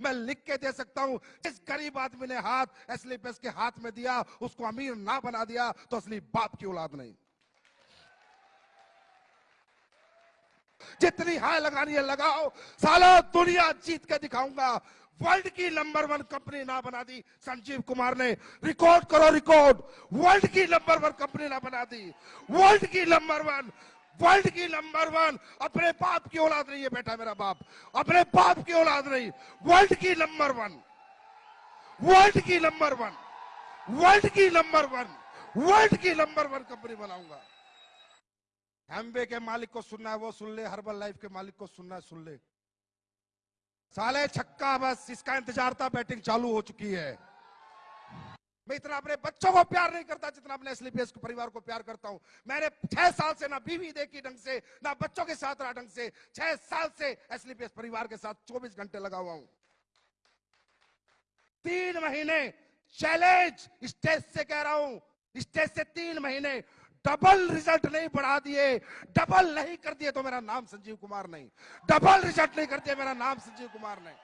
मैं लिख के दे सकता हूँ, जिस गरीब आदमी ने हाथ असली एसलीपीएस के हाथ में दिया, उसको अमीर ना बना दिया तो असली बाप की औलाद नहीं। जितनी हाय लगानी है लगाओ, साला दुनिया जीत के दिखाऊँगा। वर्ल्ड की नंबर वन कंपनी ना बना दी, संजीव कुमार ने। रिकॉर्ड करो, रिकॉर्ड। वर्ल्ड की नंबर वन कंपनी ना बना दी। वर्ल्ड की नंबर वन वर्ल्ड की नंबर वन। अपने बाप की औलाद नहीं है बेटा मेरा बाप। अपने बाप की औलाद नहीं। वर्ल्ड की नंबर वन। वर्ल्ड की नंबर वन। वर्ल्ड की नंबर वन। वर्ल्ड की नंबर वन कंपनी बनाऊँगा। हैमवे के मालिक को सुनना है, वो सुन ले। हर्बल लाइफ के मालिक को सुनना है, सुन ले। साले छक्का बस, इसका इंतज़ार था, बैटिंग चालू हो चुकी है। मैं इतना अपने बच्चों को प्यार नहीं करता जितना अपने एसलीपीएस के परिवार को प्यार करता हूँ। मैंने छह साल से ना बीवी देखी ढंग से, ना बच्चों के साथ रहा ढंग से। छह साल से एसलीपीएस परिवार के साथ 24 घंटे लगा हुआ हूँ। तीन महीने चैलेंज स्टेज से कह रहा हूँ, स्टेज से तीन महीने डबल रिज़ल्ट नहीं बढ़ा दिए, डबल नहीं कर दिए तो मेरा नाम संजीव कुमार नहीं। डबल रिज़ल्ट नहीं कर दिया मेरा नाम संजीव कुमार नहीं।